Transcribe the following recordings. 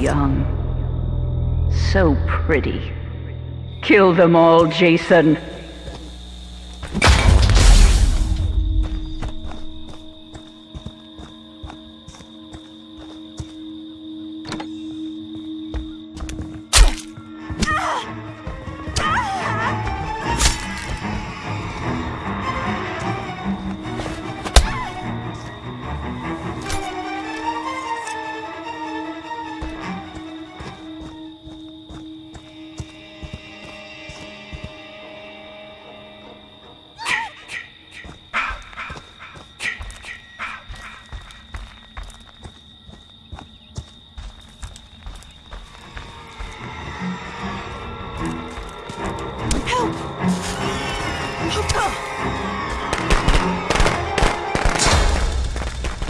young. So pretty. Kill them all, Jason.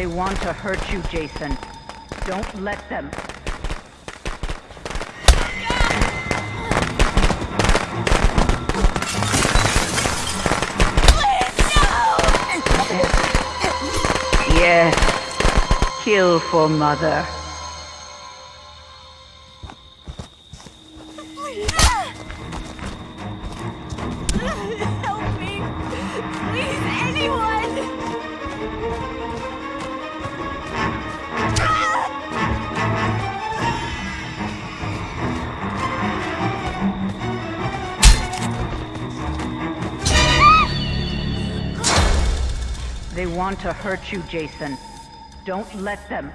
They want to hurt you, Jason. Don't let them. Please, no! Yes. Kill for mother. Want to hurt you, Jason. Don't let them.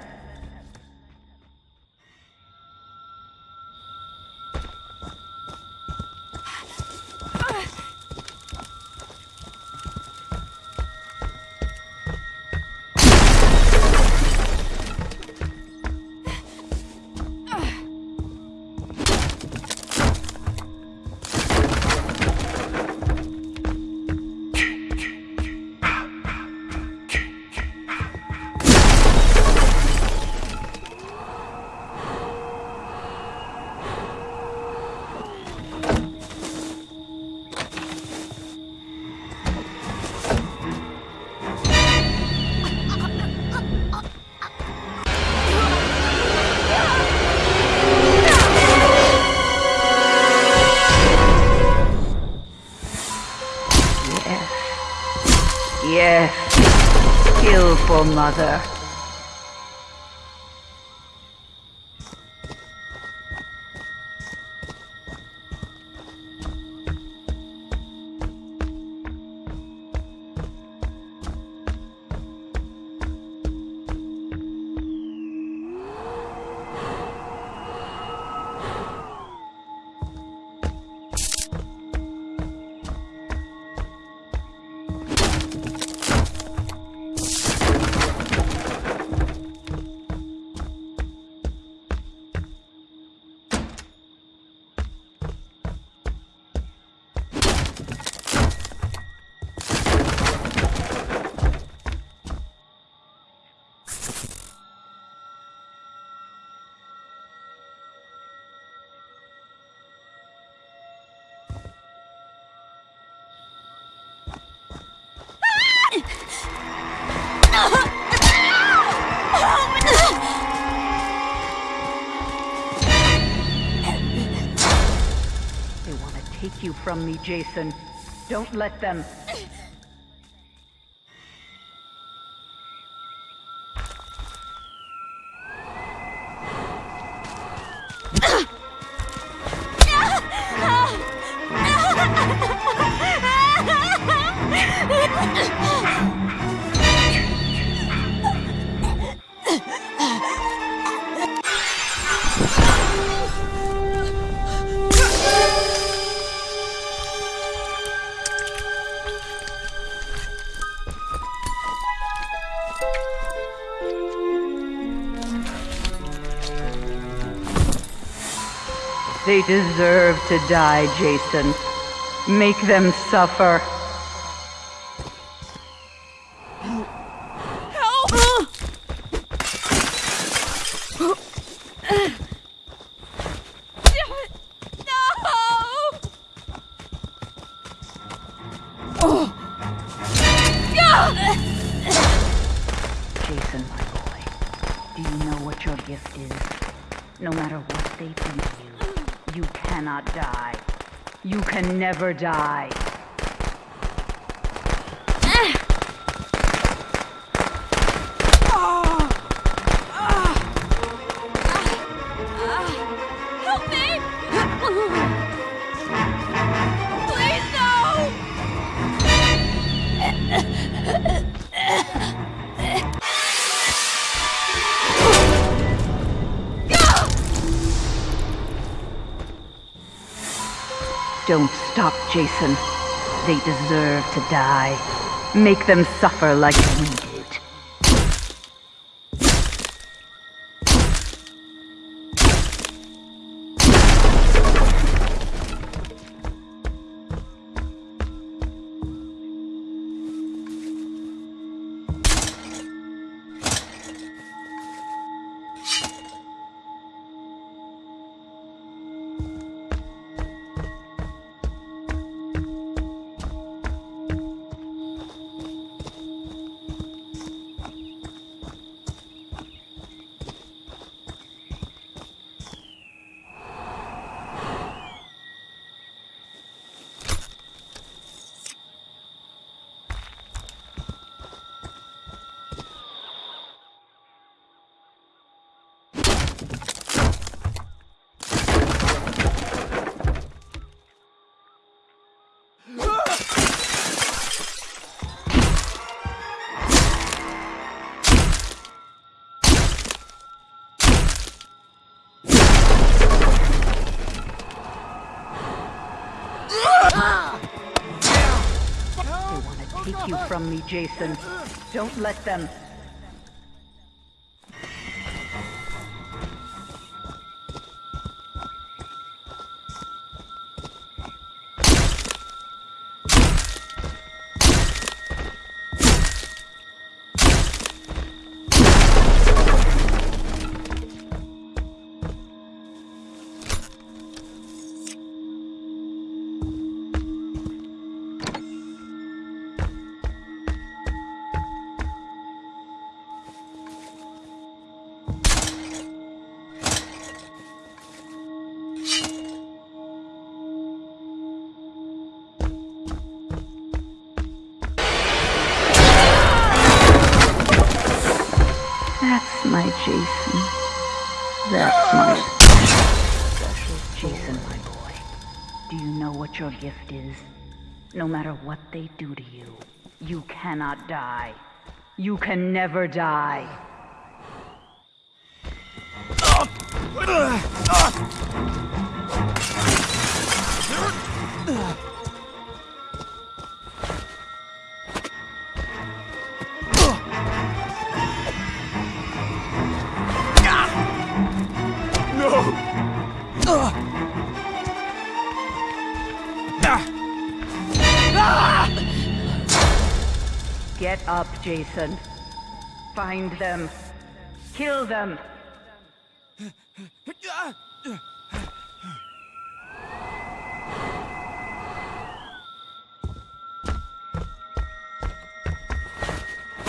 Yes. Yes. Kill for mother. Take you from me, Jason. Don't let them. They deserve to die, Jason. Make them suffer. Help! No! Jason, my boy, do you know what your gift is? No matter what they do to you, you cannot die. You can never die. Ah! Ah! Ah! Help me! Don't stop, Jason. They deserve to die. Make them suffer like we take you from me, Jason. Don't let them. Your gift is? No matter what they do to you, you cannot die. You can never die. Uh, uh, uh. Up, Jason. Find them. Kill them.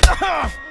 Copy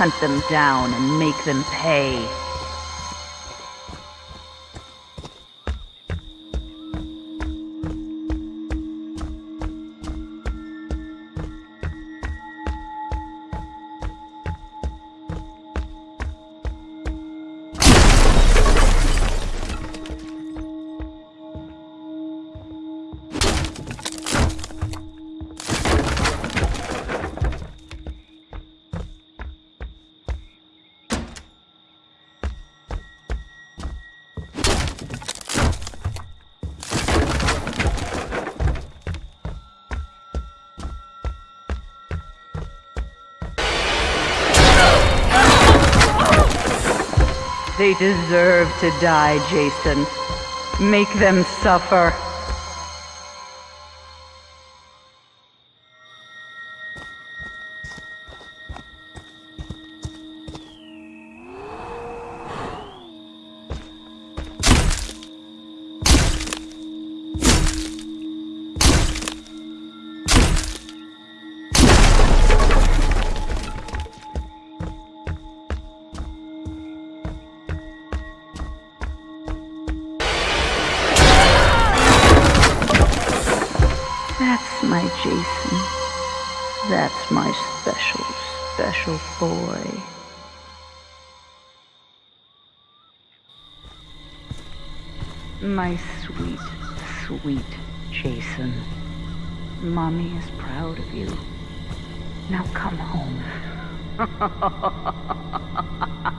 Hunt them down and make them pay. They deserve to die, Jason. Make them suffer. My special, special boy. My sweet, sweet Jason. Mommy is proud of you. Now come home.